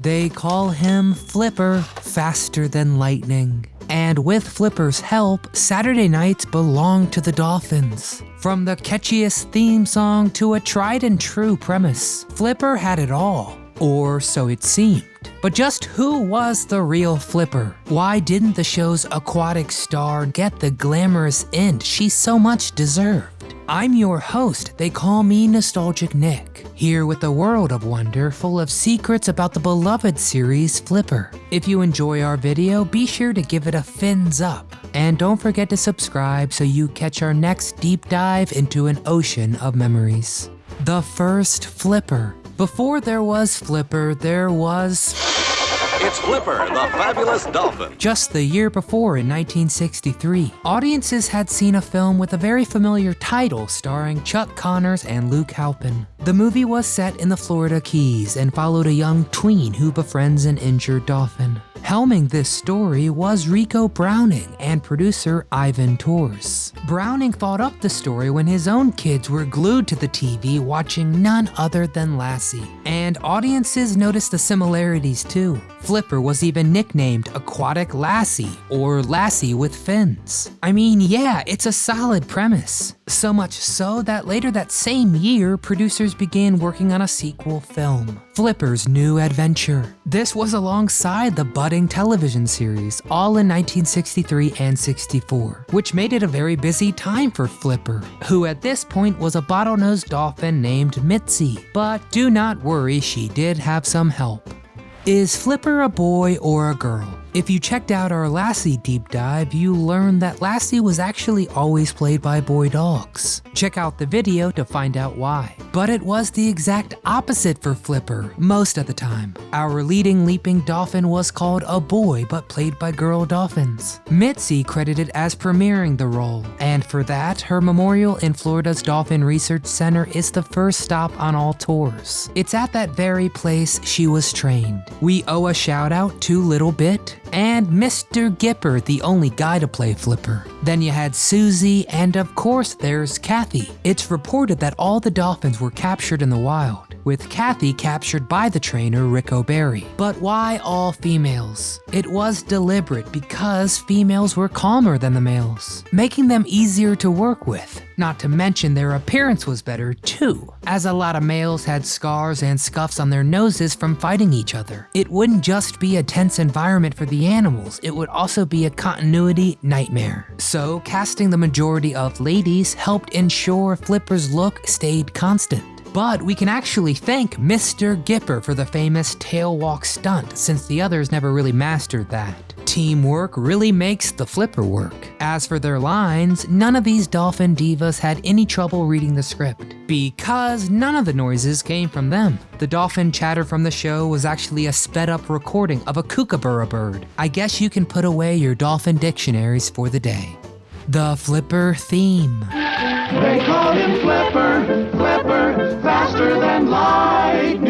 They call him Flipper, faster than lightning. And with Flipper's help, Saturday nights belong to the Dolphins. From the catchiest theme song to a tried and true premise, Flipper had it all. Or so it seemed. But just who was the real Flipper? Why didn't the show's aquatic star get the glamorous end she so much deserved? I'm your host, they call me Nostalgic Nick, here with a world of wonder full of secrets about the beloved series Flipper. If you enjoy our video, be sure to give it a fins up. And don't forget to subscribe so you catch our next deep dive into an ocean of memories. The first Flipper. Before there was Flipper, there was... It's Flipper, the fabulous dolphin. Just the year before, in 1963, audiences had seen a film with a very familiar title starring Chuck Connors and Luke Halpin. The movie was set in the Florida Keys and followed a young tween who befriends an injured dolphin. Helming this story was Ricou Browning and producer Ivan Tors. Browning thought up the story when his own kids were glued to the TV watching none other than Lassie. And audiences noticed the similarities too. Flipper was even nicknamed Aquatic Lassie or Lassie with Fins. I mean, yeah, it's a solid premise. So much so that later that same year, producers began working on a sequel film, Flipper's New Adventure. This was alongside the budding television series, all in 1963 and 64, which made it a very busy time for Flipper, who at this point was a bottlenose dolphin named Mitzi. But do not worry, she did have some help. Is Flipper a boy or a girl? If you checked out our Lassie deep dive, you learned that Lassie was actually always played by boy dogs. Check out the video to find out why. But it was the exact opposite for Flipper, most of the time. Our leading leaping dolphin was called a boy but played by girl dolphins. Mitzi credited as premiering the role, and for that, her memorial in Florida's Dolphin Research Center is the first stop on all tours. It's at that very place she was trained. We owe a shout out to Little Bit, and Mr. Gipper, the only guy to play Flipper. Then you had Susie, and of course there's Kathy. It's reported that all the dolphins were captured in the wild, with Kathy captured by the trainer Ric O'Barry. But why all females? It was deliberate because females were calmer than the males, making them easier to work with. Not to mention their appearance was better too, as a lot of males had scars and scuffs on their noses from fighting each other. It wouldn't just be a tense environment for the animals, it would also be a continuity nightmare. So casting the majority of ladies helped ensure Flipper's look stayed constant. But we can actually thank Mr. Gipper for the famous tail walk stunt, since the others never really mastered that. Teamwork really makes the flipper work. As for their lines, none of these dolphin divas had any trouble reading the script, because none of the noises came from them. The dolphin chatter from the show was actually a sped up recording of a kookaburra bird. I guess you can put away your dolphin dictionaries for the day. The Flipper theme. They call him Flipper, Flipper, faster than lightning.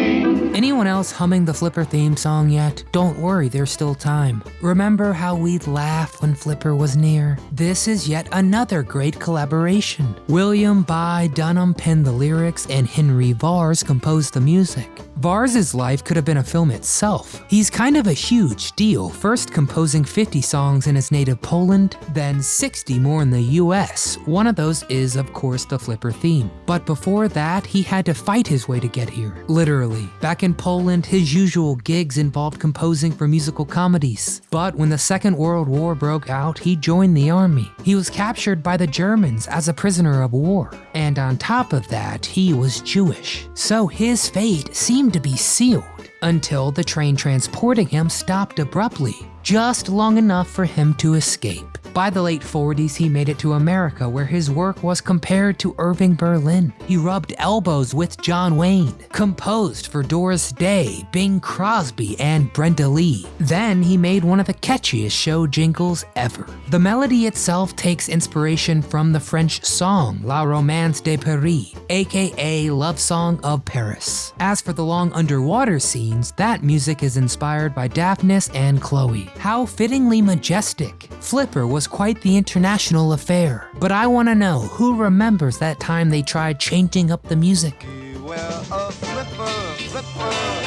Anyone else humming the Flipper theme song yet? Don't worry, there's still time. Remember how we'd laugh when Flipper was near? This is yet another great collaboration. William By Dunham penned the lyrics and Henry Vars composed the music. Vars's life could have been a film itself. He's kind of a huge deal, first composing 50 songs in his native Poland, then 60 more in the US. One of those is, of course, the Flipper theme. But before that, he had to fight his way to get here. Literally. Back in Poland, his usual gigs involved composing for musical comedies. But when the Second World War broke out, he joined the army. He was captured by the Germans as a prisoner of war. And on top of that, he was Jewish. So his fate seemed to be sealed until the train transporting him stopped abruptly, just long enough for him to escape. By the late 40s, he made it to America where his work was compared to Irving Berlin. He rubbed elbows with John Wayne, composed for Doris Day, Bing Crosby, and Brenda Lee. Then he made one of the catchiest show jingles ever. The melody itself takes inspiration from the French song La Romance de Paris, aka Love Song of Paris. As for the long underwater scenes, that music is inspired by Daphnis and Chloe. How fittingly majestic. Flipper was quite the international affair. But I want to know who remembers that time they tried changing up the music. Flipper, Flipper.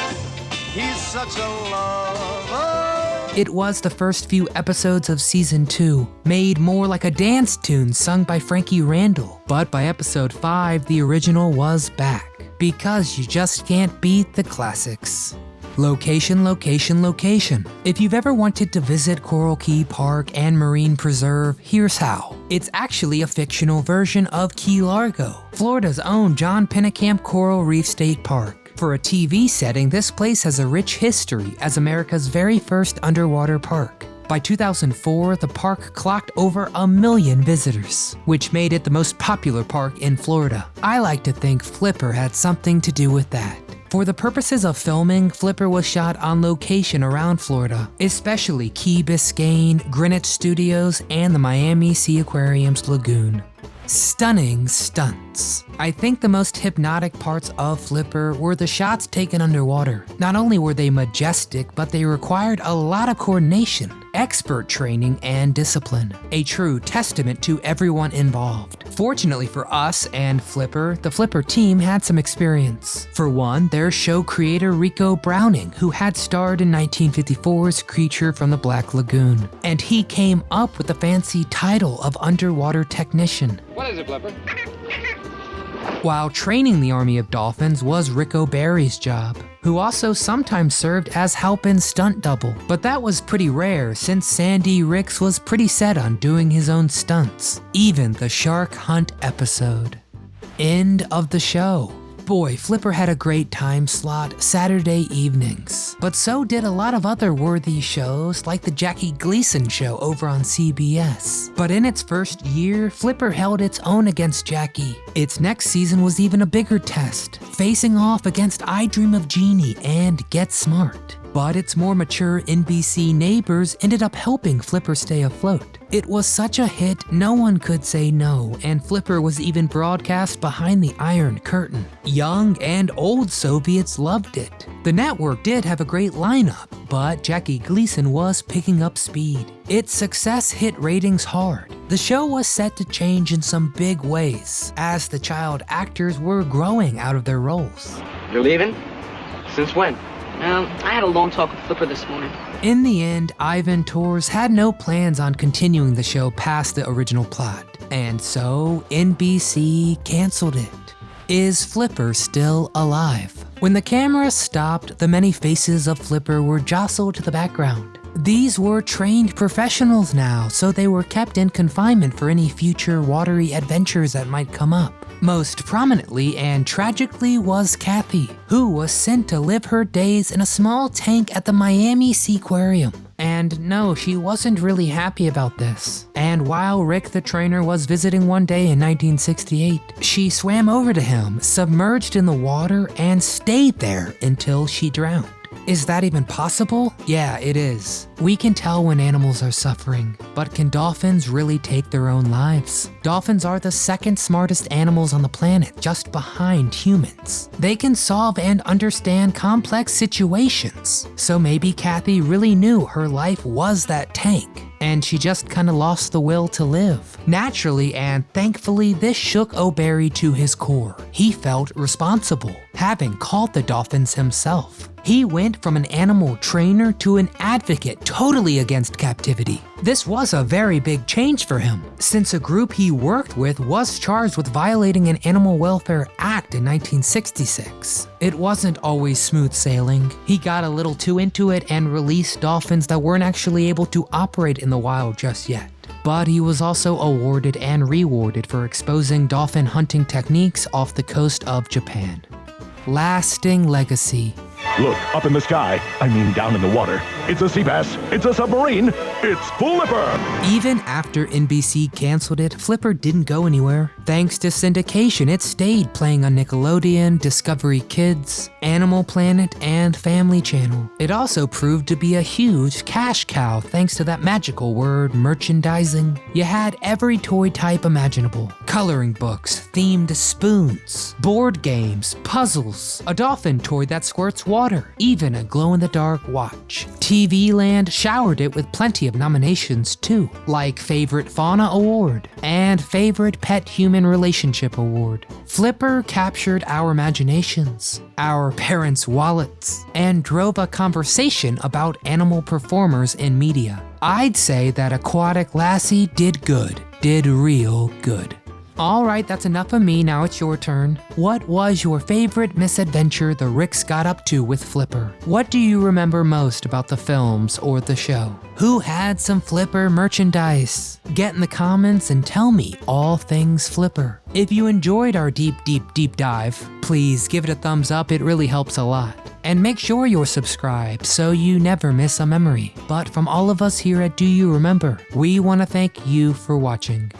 He's such a lover. It was the first few episodes of season 2, made more like a dance tune sung by Frankie Randall. But by episode 5, the original was back. Because you just can't beat the classics. Location, location, location. If you've ever wanted to visit Coral Key Park and Marine Preserve, here's how. It's actually a fictional version of Key Largo, Florida's own John Pennekamp Coral Reef State Park. For a TV setting, this place has a rich history as America's very first underwater park. By 2004, the park clocked over a million visitors, which made it the most popular park in Florida. I like to think Flipper had something to do with that. For the purposes of filming, Flipper was shot on location around Florida, especially Key Biscayne, Greenwich Studios, and the Miami Seaquarium's lagoon. Stunning stunts. I think the most hypnotic parts of Flipper were the shots taken underwater. Not only were they majestic, but they required a lot of coordination, expert training, and discipline. A true testament to everyone involved. Fortunately for us and Flipper, the Flipper team had some experience. For one, their show creator Ricou Browning, who had starred in 1954's Creature from the Black Lagoon. And he came up with the fancy title of Underwater Technician. What is it, Flipper? While training the army of dolphins was Ric O'Barry's job, who also sometimes served as help Halpin's stunt double. But that was pretty rare since Sandy Ricks was pretty set on doing his own stunts, even the shark hunt episode. End of the show. Boy, Flipper had a great time slot Saturday evenings. But so did a lot of other worthy shows like the Jackie Gleason show over on CBS. But in its first year, Flipper held its own against Jackie. Its next season was even a bigger test, facing off against I Dream of Jeannie and Get Smart. But its more mature NBC neighbors ended up helping Flipper stay afloat. It was such a hit, no one could say no, and Flipper was even broadcast behind the Iron Curtain. Young and old Soviets loved it. The network did have a great lineup, but Jackie Gleason was picking up speed. Its success hit ratings hard. The show was set to change in some big ways, as the child actors were growing out of their roles. You're leaving? Since when? Um, I had a long talk with Flipper this morning. In the end, Ivan Tors had no plans on continuing the show past the original plot, and so NBC canceled it. Is Flipper still alive? When the camera stopped, the many faces of Flipper were jostled to the background. These were trained professionals now, so they were kept in confinement for any future watery adventures that might come up. Most prominently and tragically was Kathy, who was sent to live her days in a small tank at the Miami Seaquarium. And no, she wasn't really happy about this. And while Rick the trainer was visiting one day in 1968, she swam over to him, submerged in the water, and stayed there until she drowned. Is that even possible? Yeah, it is. We can tell when animals are suffering, but can dolphins really take their own lives? Dolphins are the second smartest animals on the planet, just behind humans. They can solve and understand complex situations. So maybe Kathy really knew her life was that tank and she just kinda lost the will to live. Naturally and thankfully, this shook O'Barry to his core. He felt responsible, having caught the dolphins himself. He went from an animal trainer to an advocate totally against captivity. This was a very big change for him, since a group he worked with was charged with violating an Animal Welfare Act in 1966. It wasn't always smooth sailing. He got a little too into it and released dolphins that weren't actually able to operate in the wild just yet. But he was also awarded and rewarded for exposing dolphin hunting techniques off the coast of Japan. Lasting legacy. Look, up in the sky. I mean down in the water. It's a sea bass. It's a submarine. It's Flipper. Even after NBC canceled it, Flipper didn't go anywhere. Thanks to syndication, it stayed playing on Nickelodeon, Discovery Kids, Animal Planet, and Family Channel. It also proved to be a huge cash cow thanks to that magical word, merchandising. You had every toy type imaginable. Coloring books, themed spoons, board games, puzzles, a dolphin toy that squirts water, even a glow-in-the-dark watch. TV Land showered it with plenty of nominations too, like Favorite Fauna Award and Favorite Pet Human Relationship Award. Flipper captured our imaginations, our parents' wallets, and drove a conversation about animal performers in media. I'd say that Aquatic Lassie did good, did real good. Alright, that's enough of me, now it's your turn. What was your favorite misadventure the Ricks got up to with Flipper? What do you remember most about the films or the show? Who had some Flipper merchandise? Get in the comments and tell me all things Flipper. If you enjoyed our deep, deep, deep dive, please give it a thumbs up, it really helps a lot. And make sure you're subscribed so you never miss a memory. But from all of us here at Do You Remember, we want to thank you for watching.